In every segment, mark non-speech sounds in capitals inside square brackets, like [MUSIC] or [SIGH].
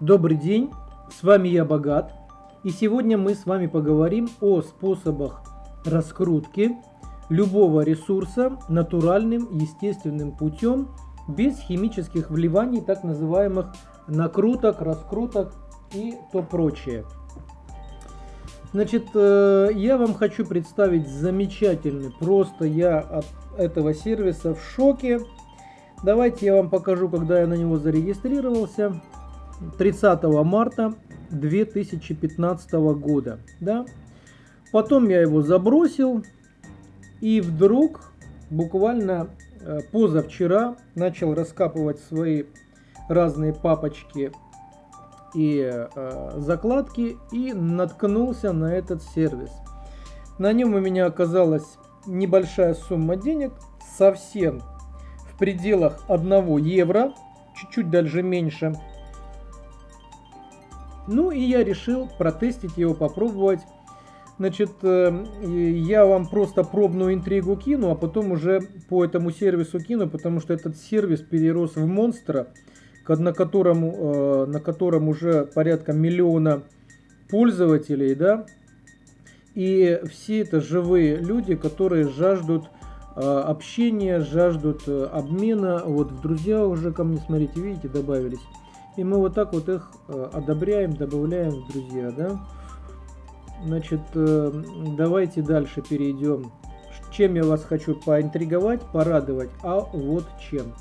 Добрый день, с вами я Богат, и сегодня мы с вами поговорим о способах раскрутки любого ресурса натуральным естественным путем без химических вливаний, так называемых накруток, раскруток и то прочее. Значит, э, я вам хочу представить замечательный, просто я от этого сервиса в шоке. Давайте я вам покажу, когда я на него зарегистрировался. 30 марта 2015 года. Да? Потом я его забросил. И вдруг, буквально э, позавчера, начал раскапывать свои разные папочки и э, закладки и наткнулся на этот сервис. На нем у меня оказалась небольшая сумма денег, совсем в пределах 1 евро, чуть-чуть даже меньше. Ну и я решил протестить его, попробовать. Значит, э, я вам просто пробную интригу кину, а потом уже по этому сервису кину, потому что этот сервис перерос в монстра, на котором, э, на котором уже порядка миллиона пользователей, да, и все это живые люди, которые жаждут э, общения, жаждут обмена. Вот в друзья уже ко мне, смотрите, видите, добавились. И мы вот так вот их э, одобряем, добавляем в друзья, да. Значит, э, давайте дальше перейдем. Чем я вас хочу поинтриговать, порадовать, а вот чем.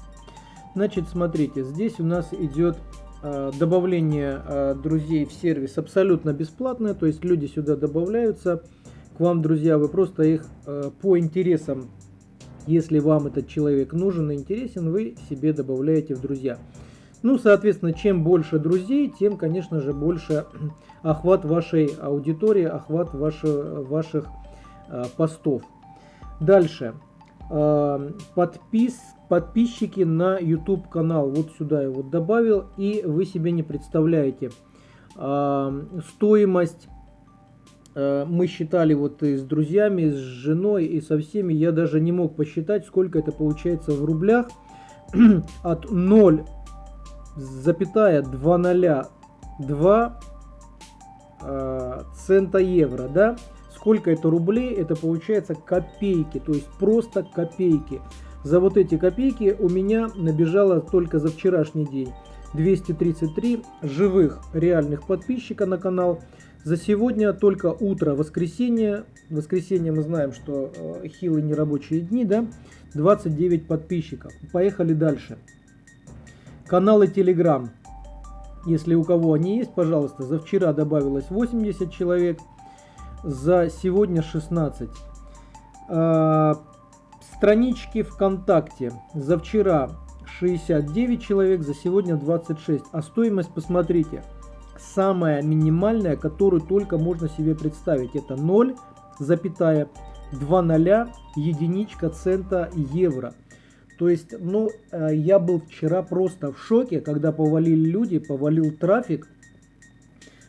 Значит, смотрите, здесь у нас идет э, добавление друзей в сервис абсолютно бесплатное, то есть люди сюда добавляются к вам, друзья, вы просто их по интересам, если вам этот человек нужен и интересен, вы себе добавляете в друзья. Ну, соответственно, чем больше друзей, тем, конечно же, больше [CLEARS THROAT] охват вашей аудитории, охват ваши, ваших э, постов. Дальше. Э, подпис, подписчики на YouTube канал. Вот сюда я вот добавил. И вы себе не представляете. Э, стоимость мы считали вот и с друзьями, и с женой, и со всеми. Я даже не мог посчитать, сколько это получается в рублях. [CLEARS THROAT] От 0 запятая 202 э, цента евро, да? Сколько это рублей? Это получается копейки, то есть просто копейки. За вот эти копейки у меня набежало только за вчерашний день 233 живых реальных подписчика на канал. За сегодня только утро, воскресенье. Воскресенье мы знаем, что э, хилые нерабочие дни, да? 29 подписчиков. Поехали дальше. Каналы Telegram. Если у кого они есть, пожалуйста, за вчера добавилось 80 человек, за сегодня 16. А, странички ВКонтакте. За вчера 69 человек, за сегодня 26. А стоимость, посмотрите, самая минимальная, которую только можно себе представить. Это 0, запятая, 2 ноля, единичка цента евро. То есть, ну, э, я был вчера просто в шоке, когда повалили люди, повалил трафик,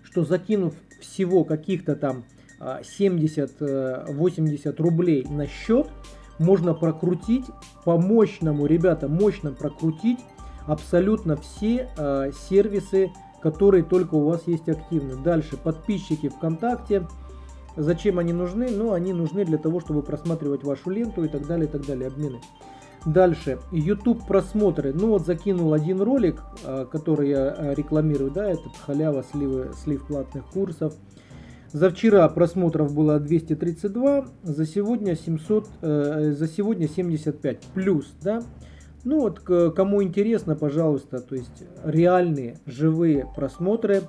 что закинув всего каких-то там 70-80 э, рублей на счет, можно прокрутить по мощному, ребята, мощно прокрутить абсолютно все э, сервисы, которые только у вас есть активны. Дальше, подписчики ВКонтакте. Зачем они нужны? Ну, они нужны для того, чтобы просматривать вашу ленту и так далее, и так далее, обмены. Дальше, YouTube просмотры. Ну вот закинул один ролик, а, который я а, рекламирую, да, этот халява сливы, слив платных курсов. За вчера просмотров было 232, за сегодня 700, э, за сегодня 75 плюс, да. Ну вот, кому интересно, пожалуйста, то есть реальные живые просмотры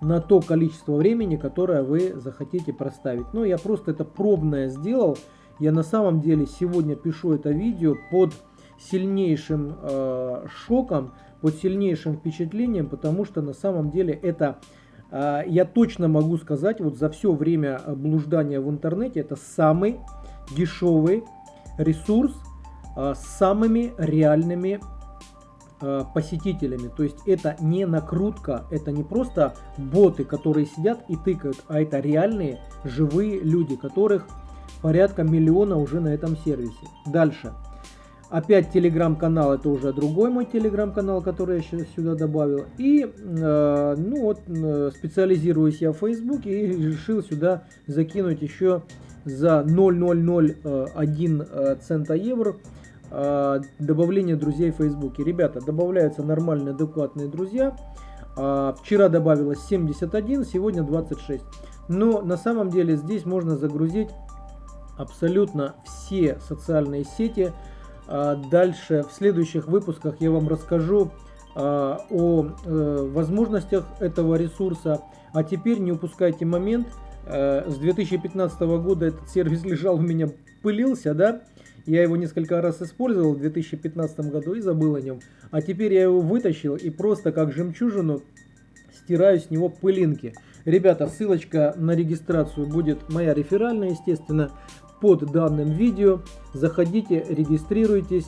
на то количество времени, которое вы захотите проставить. Ну, я просто это пробное сделал, я на самом деле сегодня пишу это видео под сильнейшим э, шоком, под сильнейшим впечатлением, потому что на самом деле это, э, я точно могу сказать, вот за все время блуждания в интернете, это самый дешевый ресурс э, с самыми реальными э, посетителями. То есть это не накрутка, это не просто боты, которые сидят и тыкают, а это реальные живые люди, которых порядка миллиона уже на этом сервисе. Дальше. Опять телеграм-канал, это уже другой мой телеграм-канал, который я сейчас сюда добавил. И, э, ну вот, э, специализируюсь я в Фейсбуке и решил сюда закинуть еще за 0,001 э, цента евро э, добавление друзей в Фейсбуке. Ребята, добавляются нормальные, адекватные друзья. Э, вчера добавилось 71, сегодня 26. Но на самом деле здесь можно загрузить абсолютно все социальные сети, а, дальше в следующих выпусках я вам расскажу а, о э, возможностях этого ресурса. А теперь не упускайте момент. Э, с 2015 года этот сервис [LAUGHS] лежал у меня, пылился, да? Я его несколько раз использовал в 2015 году и забыл о нем. А теперь я его вытащил и просто как жемчужину стираю с него пылинки. Ребята, ссылочка на регистрацию будет моя реферальная, естественно под данным видео. Заходите, регистрируйтесь.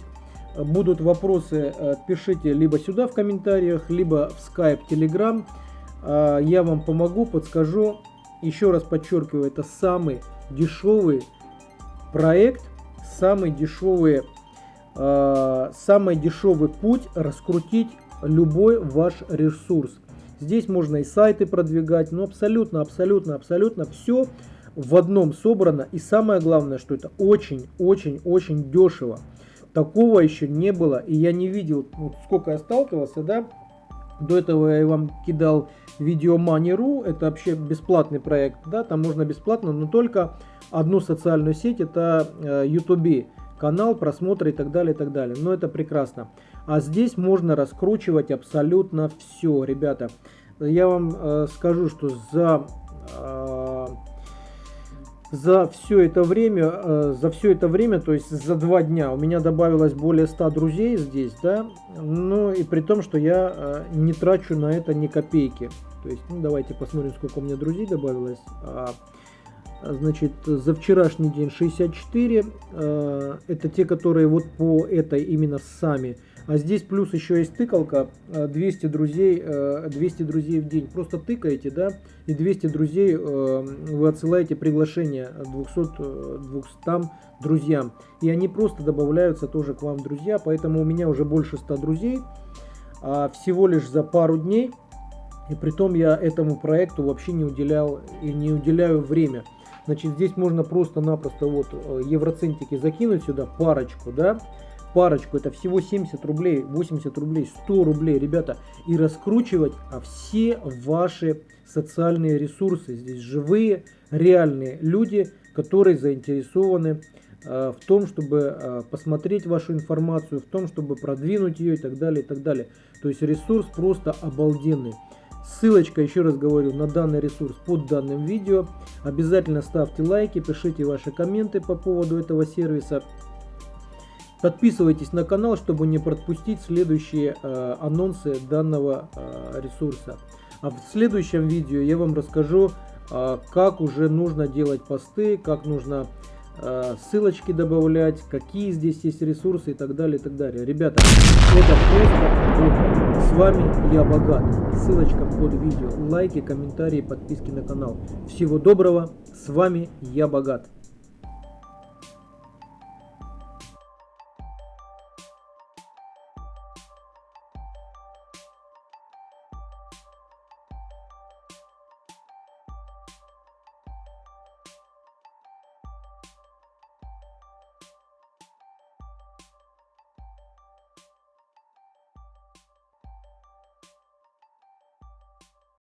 Будут вопросы, э, пишите либо сюда в комментариях, либо в Skype, Telegram. Э, я вам помогу, подскажу. Еще раз подчеркиваю, это самый дешевый проект, самый дешевый, э, самый дешевый путь раскрутить любой ваш ресурс. Здесь можно и сайты продвигать, но абсолютно, абсолютно, абсолютно все в одном собрано. И самое главное, что это очень-очень-очень дешево. Такого еще не было. И я не видел, вот сколько я сталкивался, да. До этого я вам кидал видео Money.ru. Это вообще бесплатный проект, да. Там можно бесплатно, но только одну социальную сеть. Это э, YouTube канал, просмотры и так далее, и так далее. Но это прекрасно. А здесь можно раскручивать абсолютно все, ребята. Я вам э, скажу, что за э, за все это время, э, за все это время, то есть за два дня, у меня добавилось более 100 друзей здесь, да, ну и при том, что я э, не трачу на это ни копейки. То есть, ну давайте посмотрим, сколько у меня друзей добавилось. А, значит, за вчерашний день 64, э, это те, которые вот по этой именно сами а здесь плюс еще есть тыкалка, 200 э, друзей, 200 э, друзей в день. Просто тыкаете, да, и 200 друзей э, вы отсылаете приглашение 200, 200 друзьям. И они просто добавляются тоже к вам друзья, поэтому у меня уже больше 100 друзей, а всего лишь за пару дней. И при том я этому проекту вообще не уделял и не уделяю время. Значит, здесь можно просто-напросто вот евроцентики закинуть сюда, парочку, да, парочку, это всего 70 рублей, 80 рублей, 100 рублей, ребята, и раскручивать а все ваши социальные ресурсы. Здесь живые, реальные люди, которые заинтересованы э, в том, чтобы э, посмотреть вашу информацию, в том, чтобы продвинуть ее и так далее, и так далее. То есть ресурс просто обалденный. Ссылочка, еще раз говорю, на данный ресурс под данным видео. Обязательно ставьте лайки, пишите ваши комменты по поводу этого сервиса. Подписывайтесь на канал, чтобы не пропустить следующие э, анонсы данного э, ресурса. А в следующем видео я вам расскажу, э, как уже нужно делать посты, как нужно э, ссылочки добавлять, какие здесь есть ресурсы и так далее, и так далее. Ребята, это просто. С вами я Богат. Ссылочка под видео. Лайки, комментарии, подписки на канал. Всего доброго. С вами я Богат.